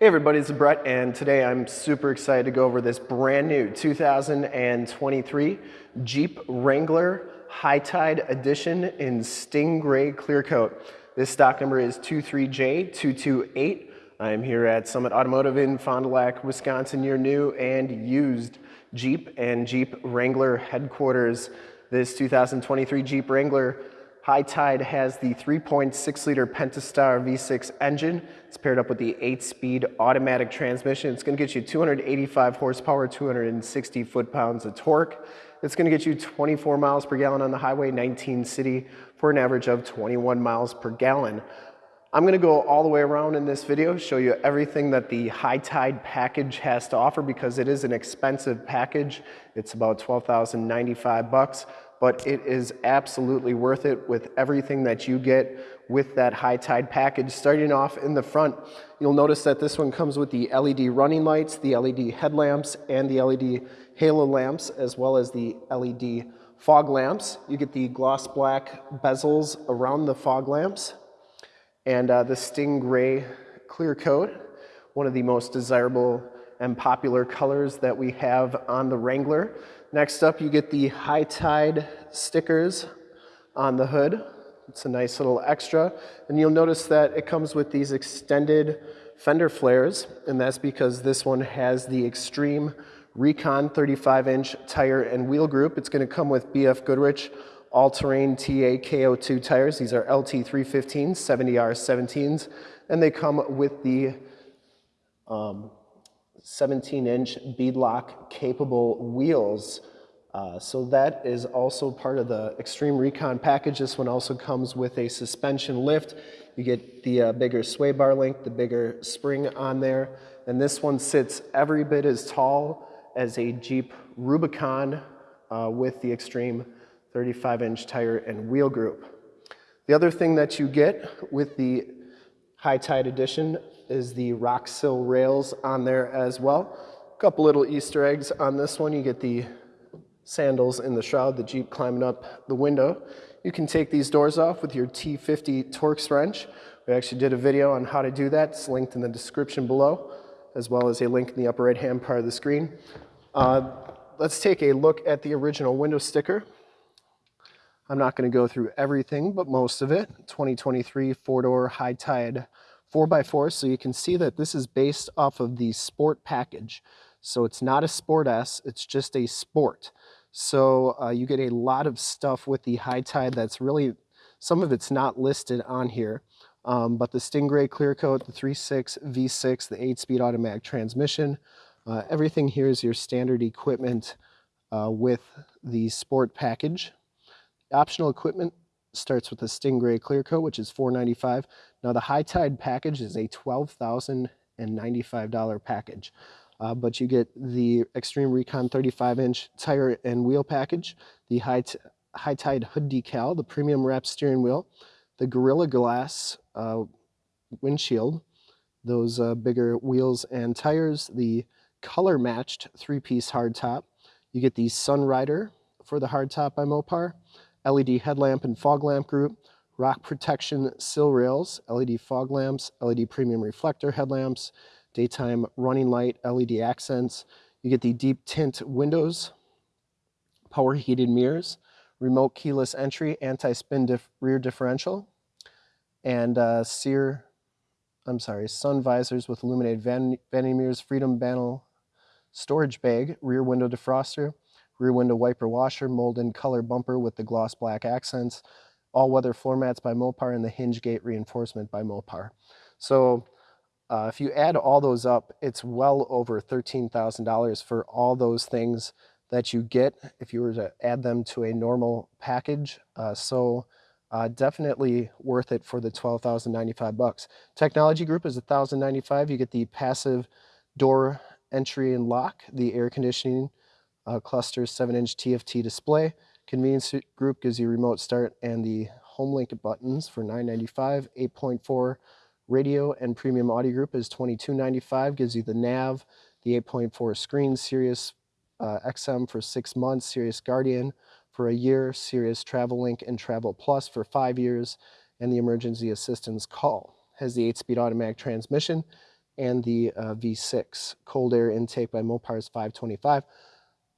Hey everybody, it's Brett and today I'm super excited to go over this brand new 2023 Jeep Wrangler High Tide Edition in Stingray Clear Coat. This stock number is 23J228. I'm here at Summit Automotive in Fond du Lac, Wisconsin, your new and used Jeep and Jeep Wrangler headquarters. This 2023 Jeep Wrangler High Tide has the 3.6 liter Pentastar V6 engine. It's paired up with the 8 speed automatic transmission. It's gonna get you 285 horsepower, 260 foot pounds of torque. It's gonna get you 24 miles per gallon on the highway, 19 city for an average of 21 miles per gallon. I'm gonna go all the way around in this video, show you everything that the High Tide package has to offer because it is an expensive package. It's about 12,095 bucks but it is absolutely worth it with everything that you get with that high tide package. Starting off in the front, you'll notice that this one comes with the LED running lights, the LED headlamps, and the LED halo lamps, as well as the LED fog lamps. You get the gloss black bezels around the fog lamps, and uh, the Stingray clear coat, one of the most desirable and popular colors that we have on the Wrangler. Next up, you get the High Tide stickers on the hood. It's a nice little extra. And you'll notice that it comes with these extended fender flares, and that's because this one has the Extreme Recon 35-inch tire and wheel group. It's gonna come with BF Goodrich all-terrain TA KO2 tires. These are LT315s, 70R17s, and they come with the um, 17-inch beadlock capable wheels. Uh, so that is also part of the Extreme Recon package. This one also comes with a suspension lift. You get the uh, bigger sway bar link, the bigger spring on there. And this one sits every bit as tall as a Jeep Rubicon uh, with the Extreme 35-inch tire and wheel group. The other thing that you get with the High Tide Edition is the rock sill rails on there as well. A couple little Easter eggs on this one. You get the sandals in the shroud, the Jeep climbing up the window. You can take these doors off with your T50 Torx wrench. We actually did a video on how to do that. It's linked in the description below, as well as a link in the upper right-hand part of the screen. Uh, let's take a look at the original window sticker. I'm not going to go through everything, but most of it. 2023 four-door high tide 4x4, so you can see that this is based off of the Sport package. So it's not a Sport S, it's just a Sport. So uh, you get a lot of stuff with the High Tide that's really, some of it's not listed on here. Um, but the Stingray Clear Coat, the 3.6 V6, the 8-speed automatic transmission, uh, everything here is your standard equipment uh, with the Sport package. Optional equipment starts with the Stingray Clear Coat, which is 495. Now the High Tide package is a $12,095 package. Uh, but you get the Extreme Recon 35-inch tire and wheel package, the High, High Tide hood decal, the premium wrap steering wheel, the Gorilla Glass uh, windshield, those uh, bigger wheels and tires, the color-matched three-piece hardtop. You get the Sunrider for the hardtop by Mopar, LED headlamp and fog lamp group, rock protection sill rails, LED fog lamps, LED premium reflector headlamps, daytime running light, LED accents. You get the deep tint windows, power heated mirrors, remote keyless entry, anti-spin dif rear differential, and uh, sear, I'm sorry, sun visors with illuminated van vanity mirrors, freedom panel storage bag, rear window defroster, rear window wiper washer, mold and color bumper with the gloss black accents, all-weather floor mats by Mopar, and the hinge gate reinforcement by Mopar. So uh, if you add all those up, it's well over $13,000 for all those things that you get if you were to add them to a normal package. Uh, so uh, definitely worth it for the 12,095 bucks. Technology group is 1,095. You get the passive door entry and lock, the air conditioning, uh, cluster 7-inch TFT display. Convenience group gives you remote start and the home link buttons for $9.95. 8.4 radio and premium audio group is $22.95. Gives you the nav, the 8.4 screen, Sirius uh, XM for six months, Sirius Guardian for a year, Sirius Travel Link and Travel Plus for five years, and the emergency assistance call. Has the 8-speed automatic transmission, and the uh, V6 cold air intake by Mopar's 525.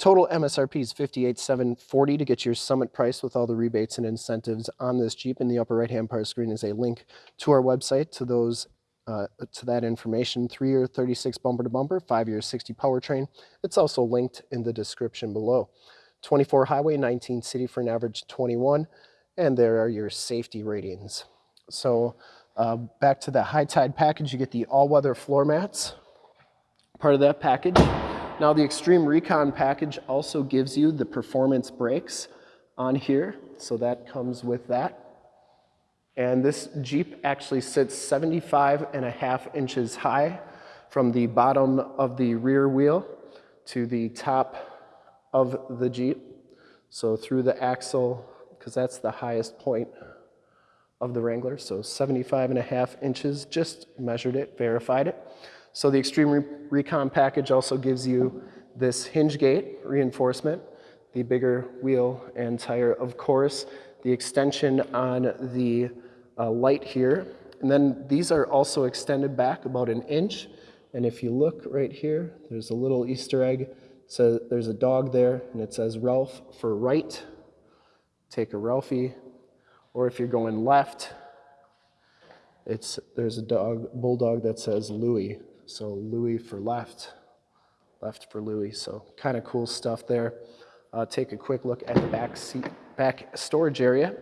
Total MSRP is 58,740 to get your summit price with all the rebates and incentives on this Jeep. In the upper right-hand part of the screen is a link to our website to those uh, to that information. Three-year 36 bumper to bumper, five-year 60 powertrain. It's also linked in the description below. 24 highway, 19 city for an average 21, and there are your safety ratings. So uh, back to the high tide package, you get the all-weather floor mats, part of that package. Now the Extreme Recon package also gives you the performance brakes on here, so that comes with that. And this Jeep actually sits 75 and a half inches high from the bottom of the rear wheel to the top of the Jeep. So through the axle, because that's the highest point of the Wrangler, so 75 and a half inches, just measured it, verified it. So the Extreme Re Recon package also gives you this hinge gate reinforcement, the bigger wheel and tire, of course, the extension on the uh, light here. And then these are also extended back about an inch. And if you look right here, there's a little Easter egg. So there's a dog there and it says Ralph for right. Take a Ralphie. Or if you're going left, it's, there's a dog, bulldog that says Louie. So Louis for left, left for Louis. So kind of cool stuff there. Uh, take a quick look at the back seat, back storage area.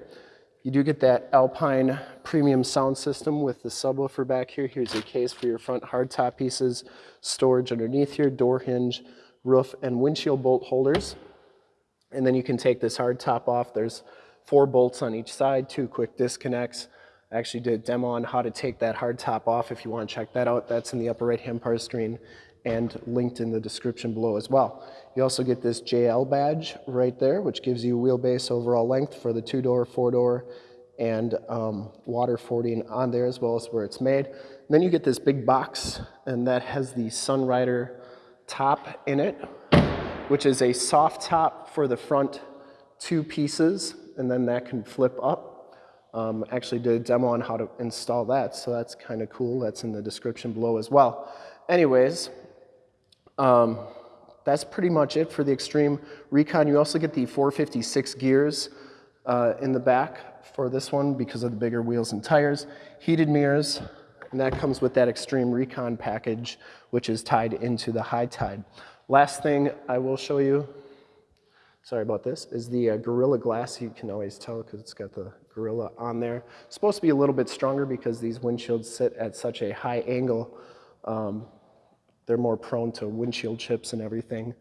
You do get that Alpine premium sound system with the subwoofer back here. Here's a case for your front hardtop pieces, storage underneath here, door hinge, roof, and windshield bolt holders. And then you can take this hardtop off. There's four bolts on each side, two quick disconnects, I actually did a demo on how to take that hard top off if you want to check that out. That's in the upper right hand part of the screen and linked in the description below as well. You also get this JL badge right there, which gives you wheelbase overall length for the two-door, four-door, and um, water fording on there as well as where it's made. And then you get this big box, and that has the Sunrider top in it, which is a soft top for the front two pieces, and then that can flip up um, actually did a demo on how to install that, so that's kind of cool. That's in the description below as well. Anyways, um, that's pretty much it for the Extreme Recon. You also get the 456 gears uh, in the back for this one because of the bigger wheels and tires, heated mirrors, and that comes with that Extreme Recon package, which is tied into the High Tide. Last thing I will show you sorry about this, is the uh, Gorilla Glass. You can always tell because it's got the Gorilla on there. It's supposed to be a little bit stronger because these windshields sit at such a high angle. Um, they're more prone to windshield chips and everything.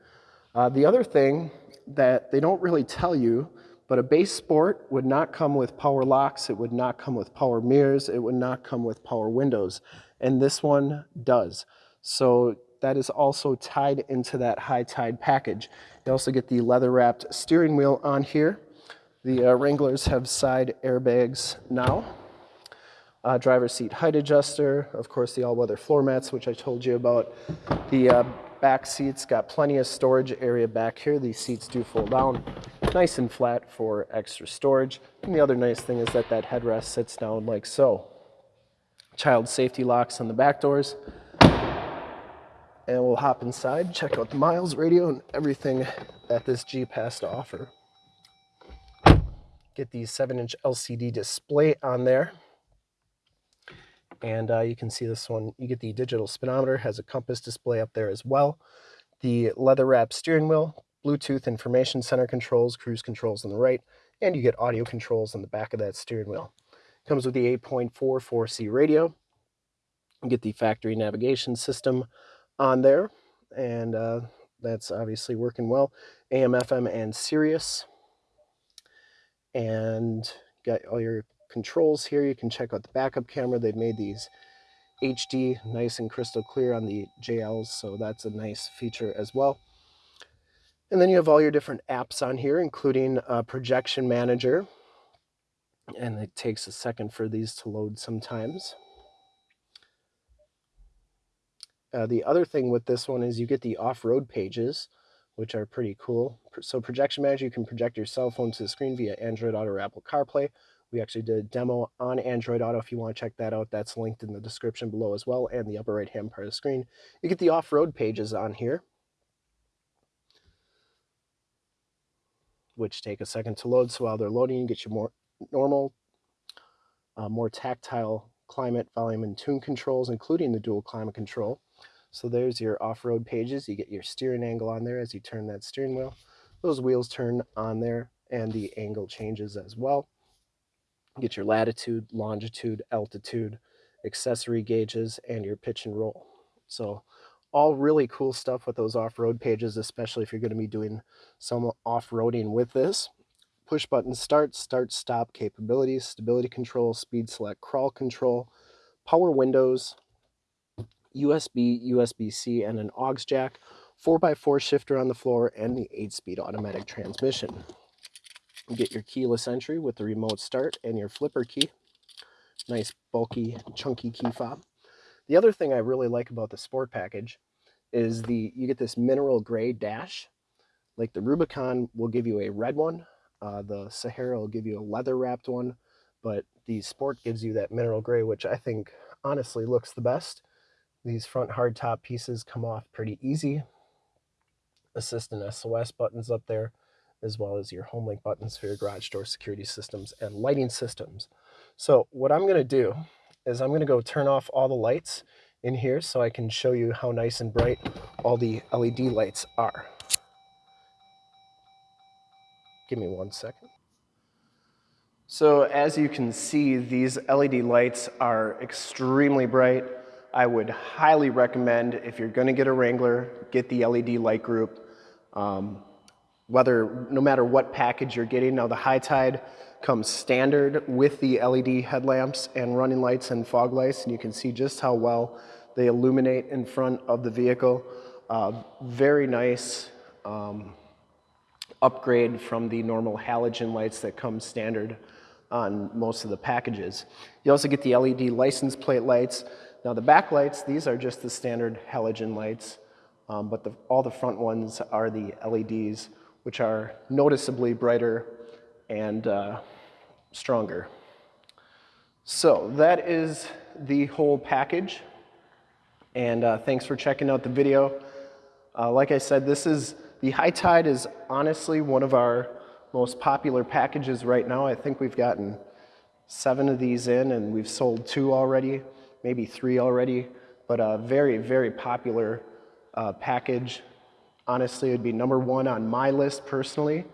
Uh, the other thing that they don't really tell you, but a base sport would not come with power locks, it would not come with power mirrors, it would not come with power windows, and this one does. So that is also tied into that high tide package. You also get the leather wrapped steering wheel on here. The uh, Wranglers have side airbags now. Uh, driver seat height adjuster, of course the all-weather floor mats, which I told you about. The uh, back seats got plenty of storage area back here. These seats do fold down nice and flat for extra storage. And the other nice thing is that that headrest sits down like so. Child safety locks on the back doors and we'll hop inside, check out the miles, radio, and everything that this Jeep has to offer. Get the 7-inch LCD display on there. And uh, you can see this one, you get the digital speedometer, has a compass display up there as well. The leather wrap steering wheel, Bluetooth information center controls, cruise controls on the right, and you get audio controls on the back of that steering wheel. Comes with the 8.4 4C radio. You get the factory navigation system, on there, and uh, that's obviously working well. AM, FM, and Sirius. And got all your controls here. You can check out the backup camera. They've made these HD, nice and crystal clear on the JLs, so that's a nice feature as well. And then you have all your different apps on here, including a projection manager. And it takes a second for these to load sometimes. Uh, the other thing with this one is you get the off-road pages, which are pretty cool. So Projection Manager, you can project your cell phone to the screen via Android Auto or Apple CarPlay We actually did a demo on Android Auto. If you want to check that out, that's linked in the description below as well and the upper right hand part of the screen. You get the off-road pages on here, which take a second to load. So while they're loading, you get your more normal, uh, more tactile climate, volume, and tune controls, including the dual climate control. So there's your off-road pages. You get your steering angle on there as you turn that steering wheel. Those wheels turn on there and the angle changes as well. Get your latitude, longitude, altitude, accessory gauges, and your pitch and roll. So all really cool stuff with those off-road pages, especially if you're going to be doing some off-roading with this. Push button start, start, stop capabilities, stability control, speed select, crawl control, power windows, USB, USB-C, and an aux jack, 4x4 shifter on the floor, and the 8-speed automatic transmission. Get your keyless entry with the remote start and your flipper key. Nice bulky, chunky key fob. The other thing I really like about the sport package is the you get this mineral gray dash. Like the Rubicon will give you a red one, uh, the Sahara will give you a leather wrapped one, but the Sport gives you that mineral gray, which I think honestly looks the best. These front hardtop pieces come off pretty easy. Assist and SOS buttons up there, as well as your home link buttons for your garage door security systems and lighting systems. So what I'm gonna do is I'm gonna go turn off all the lights in here so I can show you how nice and bright all the LED lights are. Give me one second. So as you can see, these LED lights are extremely bright. I would highly recommend if you're gonna get a Wrangler, get the LED light group. Um, whether, no matter what package you're getting. Now the High Tide comes standard with the LED headlamps and running lights and fog lights, and you can see just how well they illuminate in front of the vehicle. Uh, very nice um, upgrade from the normal halogen lights that come standard on most of the packages. You also get the LED license plate lights. Now the back lights, these are just the standard halogen lights, um, but the, all the front ones are the LEDs, which are noticeably brighter and uh, stronger. So that is the whole package. And uh, thanks for checking out the video. Uh, like I said, this is the High Tide is honestly one of our most popular packages right now. I think we've gotten seven of these in and we've sold two already, maybe three already, but a very, very popular uh, package. Honestly, it would be number one on my list personally,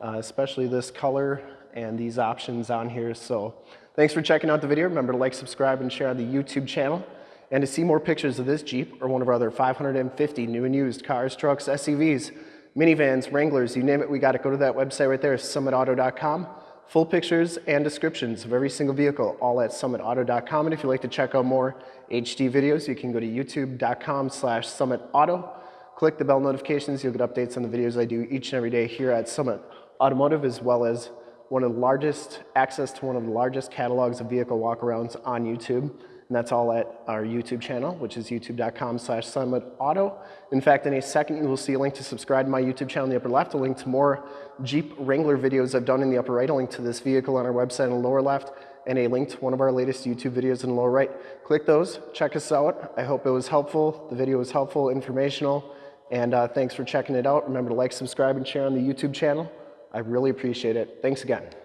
uh, especially this color and these options on here. So thanks for checking out the video. Remember to like, subscribe, and share on the YouTube channel. And to see more pictures of this Jeep or one of our other 550 new and used cars, trucks, SUVs, minivans, Wranglers, you name it, we got it. Go to that website right there, summitauto.com. Full pictures and descriptions of every single vehicle, all at summitauto.com. And if you'd like to check out more HD videos, you can go to youtube.com slash summitauto. Click the bell notifications, you'll get updates on the videos I do each and every day here at Summit Automotive, as well as one of the largest, access to one of the largest catalogs of vehicle walkarounds on YouTube. And that's all at our YouTube channel, which is youtube.com slash summitauto. In fact, in a second, you will see a link to subscribe to my YouTube channel in the upper left, a link to more Jeep Wrangler videos I've done in the upper right, a link to this vehicle on our website in the lower left, and a link to one of our latest YouTube videos in the lower right. Click those, check us out. I hope it was helpful. The video was helpful, informational, and uh, thanks for checking it out. Remember to like, subscribe, and share on the YouTube channel. I really appreciate it. Thanks again.